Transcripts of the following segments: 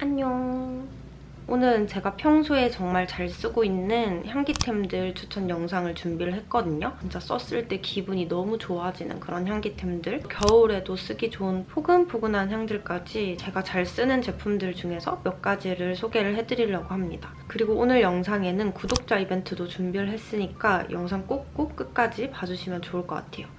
안녕. 오늘은 제가 평소에 정말 잘 쓰고 있는 향기템들 추천 영상을 준비를 했거든요. 진짜 썼을 때 기분이 너무 좋아지는 그런 향기템들. 겨울에도 쓰기 좋은 포근포근한 향들까지 제가 잘 쓰는 제품들 중에서 몇 가지를 소개를 해드리려고 합니다. 그리고 오늘 영상에는 구독자 이벤트도 준비를 했으니까 영상 꼭꼭 끝까지 봐주시면 좋을 것 같아요.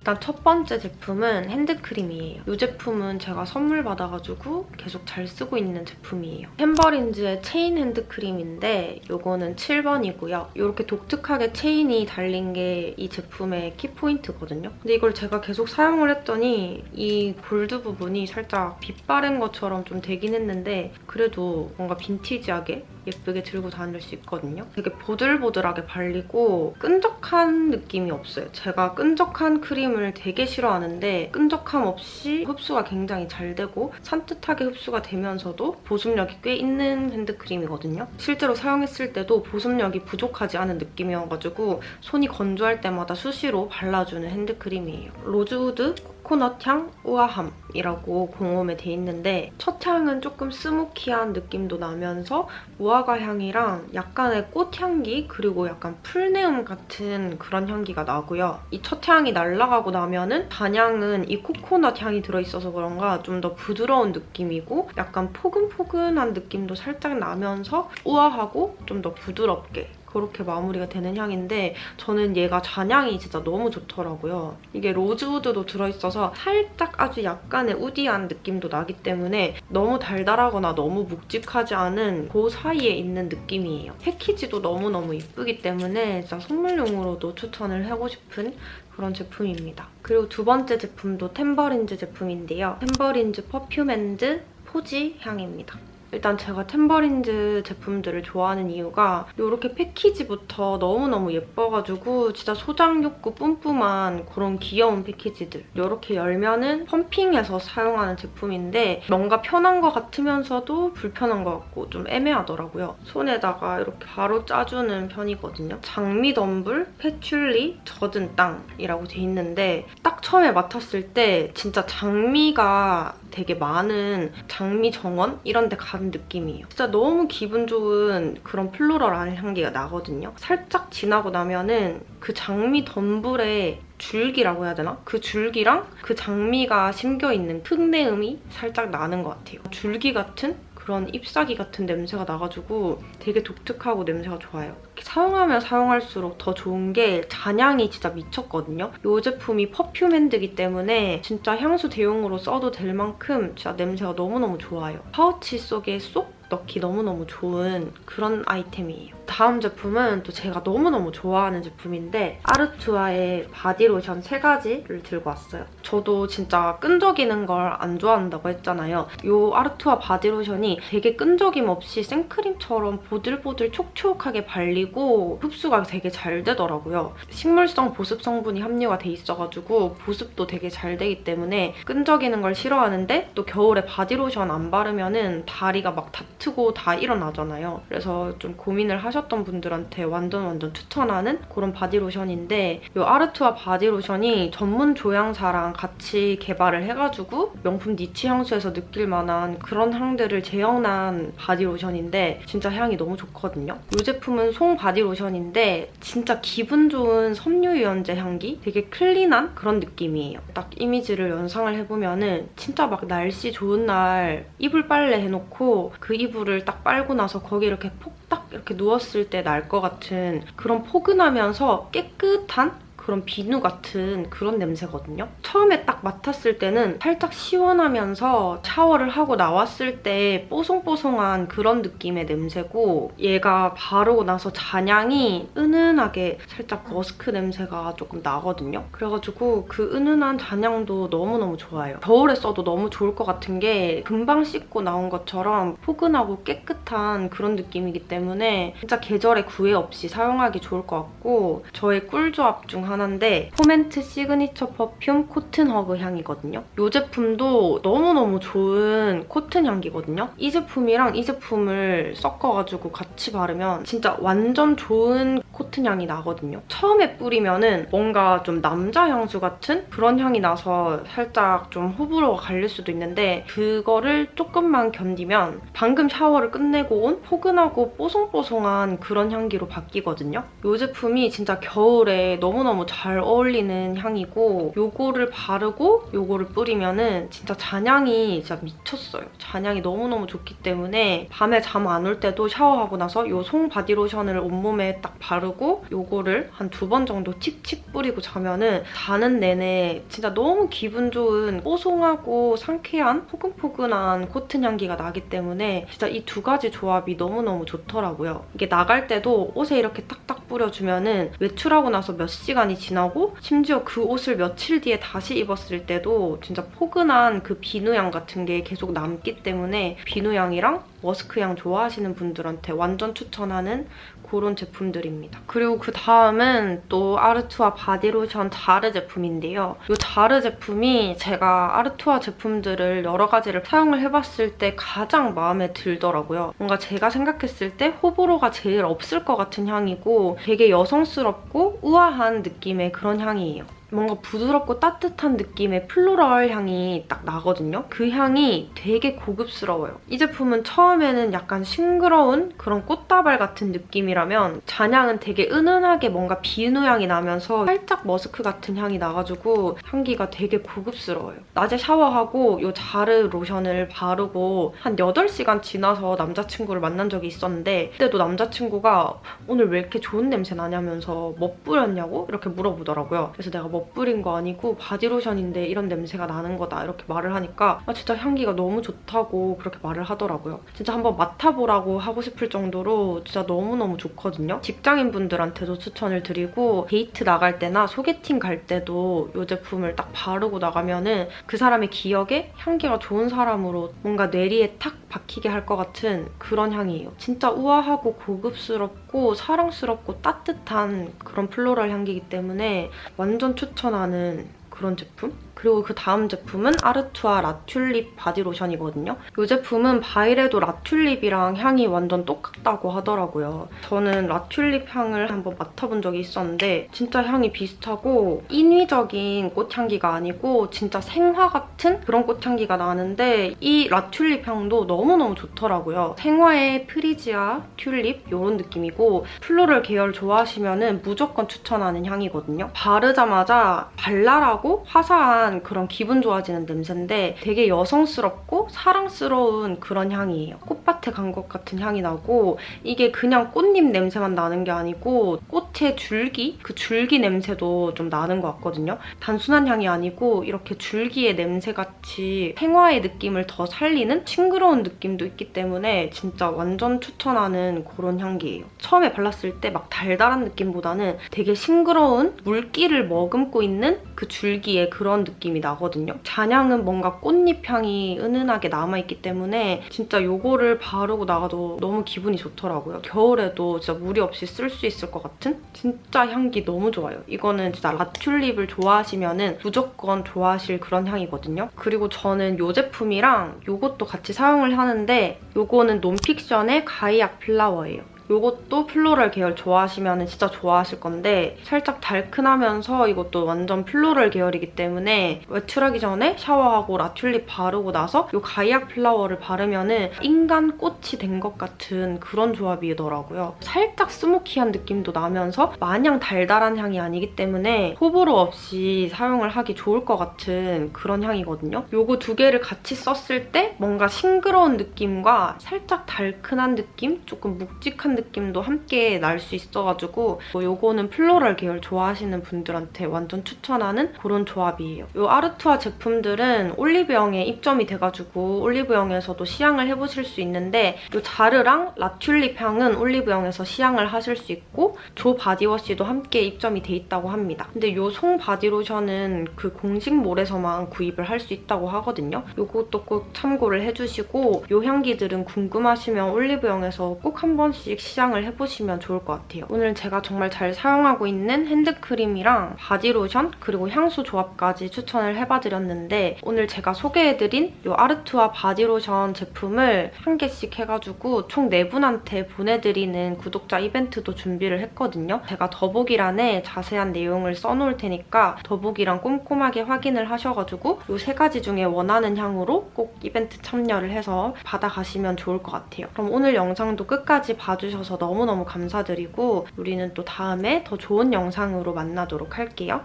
일단 첫 번째 제품은 핸드크림이에요. 이 제품은 제가 선물 받아가지고 계속 잘 쓰고 있는 제품이에요. 탬버린즈의 체인 핸드크림인데 이거는 7번이고요. 이렇게 독특하게 체인이 달린 게 이 제품의 키포인트거든요. 근데 이걸 제가 계속 사용을 했더니 이 골드 부분이 살짝 빛 바랜 것처럼 좀 되긴 했는데 그래도 뭔가 빈티지하게 예쁘게 들고 다닐 수 있거든요. 되게 보들보들하게 발리고 끈적한 느낌이 없어요. 제가 끈적한 크림을 되게 싫어하는데 끈적함 없이 흡수가 굉장히 잘 되고 산뜻하게 흡수가 되면서도 보습력이 꽤 있는 핸드크림이거든요. 실제로 사용했을 때도 보습력이 부족하지 않은 느낌이어가지고 손이 건조할 때마다 수시로 발라주는 핸드크림이에요. 로즈우드 코코넛 향 우아함이라고 공홈에 돼 있는데 첫 향은 조금 스모키한 느낌도 나면서 무화과 향이랑 약간의 꽃향기 그리고 약간 풀네음 같은 그런 향기가 나고요. 이 첫 향이 날아가고 나면은 단향은 이 코코넛 향이 들어있어서 그런가 좀 더 부드러운 느낌이고 약간 포근포근한 느낌도 살짝 나면서 우아하고 좀 더 부드럽게 그렇게 마무리가 되는 향인데 저는 얘가 잔향이 진짜 너무 좋더라고요. 이게 로즈우드도 들어있어서 살짝 아주 약간의 우디한 느낌도 나기 때문에 너무 달달하거나 너무 묵직하지 않은 그 사이에 있는 느낌이에요. 패키지도 너무너무 이쁘기 때문에 진짜 선물용으로도 추천을 하고 싶은 그런 제품입니다. 그리고 두 번째 제품도 탬버린즈 제품인데요. 탬버린즈 perfume hand 포제 향입니다. 일단 제가 탬버린즈 제품들을 좋아하는 이유가 이렇게 패키지부터 너무너무 예뻐가지고 진짜 소장 욕구 뿜뿜한 그런 귀여운 패키지들 이렇게 열면은 펌핑해서 사용하는 제품인데 뭔가 편한 것 같으면서도 불편한 것 같고 좀 애매하더라고요. 손에다가 이렇게 바로 짜주는 편이거든요. 장미 덤불, patchouli, 젖은 땅이라고 돼 있는데 딱 처음에 맡았을 때 진짜 장미가 되게 많은 장미 정원 이런 데 가는 느낌이에요. 진짜 너무 기분 좋은 그런 floral한 향기가 나거든요. 살짝 지나고 나면은 그 장미 덤불에 줄기라고 해야 되나? 그 줄기랑 그 장미가 심겨있는 흙내음이 살짝 나는 것 같아요. 줄기 같은 그런 잎사귀 같은 냄새가 나가지고 되게 독특하고 냄새가 좋아요. 사용하면 사용할수록 더 좋은 게 잔향이 진짜 미쳤거든요. 이 제품이 perfume hand기 때문에 진짜 향수 대용으로 써도 될 만큼 진짜 냄새가 너무너무 좋아요. 파우치 속에 쏙 넣기 너무너무 좋은 그런 아이템이에요. 다음 제품은 또 제가 너무너무 좋아하는 제품인데 아르투아의 바디로션 세 가지를 들고 왔어요. 저도 진짜 끈적이는 걸 안 좋아한다고 했잖아요. 이 아르투아 바디로션이 되게 끈적임 없이 생크림처럼 보들보들 촉촉하게 발리고 흡수가 되게 잘 되더라고요. 식물성 보습 성분이 함유가 돼 있어가지고 보습도 되게 잘 되기 때문에 끈적이는 걸 싫어하는데 또 겨울에 바디로션 안 바르면 은 다리가 막 다 트고 다 일어나잖아요. 그래서 좀 고민을 하셨던 분들한테 완전 완전 추천하는 그런 바디로션인데 이 아르투아 바디로션이 전문 조향사랑 같이 개발을 해가지고 명품 니치 향수에서 느낄 만한 그런 향들을 재현한 바디로션인데 진짜 향이 너무 좋거든요. 이 제품은 송 바디로션인데 진짜 기분 좋은 섬유유연제 향기? 되게 클린한 그런 느낌이에요. 딱 이미지를 연상을 해보면 은 진짜 막 날씨 좋은 날 이불 빨래 해놓고 그 이불을 딱 빨고 나서 거기 이렇게 폭 딱 이렇게 누웠을 때 날 것 같은 그런 포근하면서 깨끗한 그런 비누 같은 그런 냄새거든요. 처음에 딱 맡았을 때는 살짝 시원하면서 샤워를 하고 나왔을 때 뽀송뽀송한 그런 느낌의 냄새고 얘가 바르고 나서 잔향이 은은하게 살짝 머스크 냄새가 조금 나거든요. 그래가지고 그 은은한 잔향도 너무너무 좋아요. 겨울에 써도 너무 좋을 것 같은 게 금방 씻고 나온 것처럼 포근하고 깨끗한 그런 느낌이기 때문에 진짜 계절에 구애 없이 사용하기 좋을 것 같고 저의 꿀조합 중 하나인데 포멘트 시그니처 퍼퓸 코튼 허그 향이거든요. 이 제품도 너무너무 좋은 코튼 향기거든요. 이 제품이랑 이 제품을 섞어가지고 같이 바르면 진짜 완전 좋은 코튼 향이 나거든요. 처음에 뿌리면 은 뭔가 좀 남자 향수 같은 그런 향이 나서 살짝 좀 호불호가 갈릴 수도 있는데 그거를 조금만 견디면 방금 샤워를 끝내고 온 포근하고 뽀송뽀송한 그런 향기로 바뀌거든요. 이 제품이 진짜 겨울에 너무 너무 잘 어울리는 향이고 요거를 바르고 요거를 뿌리면은 진짜 잔향이 진짜 미쳤어요. 잔향이 너무너무 좋기 때문에 밤에 잠 안 올 때도 샤워하고 나서 요 송 바디로션을 온몸에 딱 바르고 요거를 한 두 번 정도 칙칙 뿌리고 자면은 자는 내내 진짜 너무 기분 좋은 뽀송하고 상쾌한 포근포근한 코튼 향기가 나기 때문에 진짜 이 두 가지 조합이 너무너무 좋더라고요. 이게 나갈 때도 옷에 이렇게 딱딱 뿌려주면은 외출하고 나서 몇 시간이 지나고 심지어 그 옷을 며칠 뒤에 다시 입었을 때도 진짜 포근한 그 비누향 같은 게 계속 남기 때문에 비누향이랑 머스크 향 좋아하시는 분들한테 완전 추천하는 그런 제품들입니다. 그리고 그 다음은 또 아르투아 바디로션 자르 제품인데요. 이 자르 제품이 제가 아르투아 제품들을 여러 가지를 사용을 해봤을 때 가장 마음에 들더라고요. 뭔가 제가 생각했을 때 호불호가 제일 없을 것 같은 향이고 되게 여성스럽고 우아한 느낌의 그런 향이에요. 뭔가 부드럽고 따뜻한 느낌의 플로럴 향이 딱 나거든요. 그 향이 되게 고급스러워요. 이 제품은 처음에는 약간 싱그러운 그런 꽃다발 같은 느낌이라면 잔향은 되게 은은하게 뭔가 비누 향이 나면서 살짝 머스크 같은 향이 나가지고 향기가 되게 고급스러워요. 낮에 샤워하고 이 자르 로션을 바르고 한 8시간 지나서 남자친구를 만난 적이 있었는데 그때도 남자친구가 오늘 왜 이렇게 좋은 냄새 나냐면서 뭐 뿌렸냐고 이렇게 물어보더라고요. 그래서 내가 뭐 뿌린 거 아니고 바디로션인데 이런 냄새가 나는 거다 이렇게 말을 하니까 아 진짜 향기가 너무 좋다고 그렇게 말을 하더라고요. 진짜 한번 맡아보라고 하고 싶을 정도로 진짜 너무너무 좋거든요. 직장인분들한테도 추천을 드리고 데이트 나갈 때나 소개팅 갈 때도 이 제품을 딱 바르고 나가면 은 그 사람의 기억에 향기가 좋은 사람으로 뭔가 뇌리에 탁 박히게 할 것 같은 그런 향이에요. 진짜 우아하고 고급스럽고 사랑스럽고 따뜻한 그런 플로럴 향기이기 때문에 완전 추천 하는 그런 제품? 그리고 그 다음 제품은 아르투아 라튤립 바디로션이거든요. 이 제품은 바이레도 라튤립이랑 향이 완전 똑같다고 하더라고요. 저는 라튤립 향을 한번 맡아본 적이 있었는데 진짜 향이 비슷하고 인위적인 꽃향기가 아니고 진짜 생화 같은 그런 꽃향기가 나는데 이 라튤립 향도 너무너무 좋더라고요. 생화의 프리지아, 튤립 이런 느낌이고 플로럴 계열 좋아하시면 은 무조건 추천하는 향이거든요. 바르자마자 발랄하고 화사한 그런 기분 좋아지는 냄새인데 되게 여성스럽고 사랑스러운 그런 향이에요. 꽃밭에 간 것 같은 향이 나고 이게 그냥 꽃잎 냄새만 나는 게 아니고 꽃의 줄기? 그 줄기 냄새도 좀 나는 것 같거든요. 단순한 향이 아니고 이렇게 줄기의 냄새같이 생화의 느낌을 더 살리는 싱그러운 느낌도 있기 때문에 진짜 완전 추천하는 그런 향기예요. 처음에 발랐을 때 막 달달한 느낌보다는 되게 싱그러운 물기를 머금고 있는 그 줄기의 그런 느낌 이 나거든요. 잔향은 뭔가 꽃잎 향이 은은하게 남아있기 때문에 진짜 이거를 바르고 나가도 너무 기분이 좋더라고요. 겨울에도 진짜 무리 없이 쓸 수 있을 것 같은 진짜 향기 너무 좋아요. 이거는 진짜 라튤립을 좋아하시면 무조건 좋아하실 그런 향이거든요. 그리고 저는 이 제품이랑 이것도 같이 사용을 하는데 이거는 논픽션의 가이악 플라워예요. 이것도 플로럴 계열 좋아하시면 진짜 좋아하실 건데 살짝 달큰하면서 이것도 완전 플로럴 계열이기 때문에 외출하기 전에 샤워하고 라튤립 바르고 나서 이 가이악 플라워를 바르면 은 인간 꽃이 된 것 같은 그런 조합이더라고요. 살짝 스모키한 느낌도 나면서 마냥 달달한 향이 아니기 때문에 호불호 없이 사용을 하기 좋을 것 같은 그런 향이거든요. 이거 두 개를 같이 썼을 때 뭔가 싱그러운 느낌과 살짝 달큰한 느낌? 조금 묵직한 느낌 도 함께 날 수 있어가지고 이거는 floral 계열 좋아하시는 분들한테 완전 추천하는 그런 조합이에요. 이 아르투아 제품들은 올리브영에 입점이 돼가지고 올리브영에서도 시향을 해보실 수 있는데 이 자르랑 라튤립 향은 올리브영에서 시향을 하실 수 있고 저 바디워시도 함께 입점이 돼 있다고 합니다. 근데 이송 바디로션은 그 공식몰에서만 구입을 할 수 있다고 하거든요. 이것도 꼭 참고를 해주시고 이 향기들은 궁금하시면 올리브영에서 꼭 한 번씩 시향을 해보시면 좋을 것 같아요. 오늘 제가 정말 잘 사용하고 있는 핸드크림이랑 바디로션 그리고 향수 조합까지 추천을 해봐드렸는데 오늘 제가 소개해드린 이 아르투아 바디로션 제품을 한 개씩 해가지고 총 4분한테 보내드리는 구독자 이벤트도 준비를 했거든요. 제가 더보기란에 자세한 내용을 써놓을 테니까 더보기란 꼼꼼하게 확인을 하셔가지고 이 세 가지 중에 원하는 향으로 꼭 이벤트 참여를 해서 받아가시면 좋을 것 같아요. 그럼 오늘 영상도 끝까지 봐주셔서 너무너무 감사드리고 우리는 또 다음에 더 좋은 영상으로 만나도록 할게요.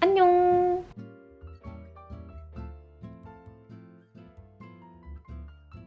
안녕!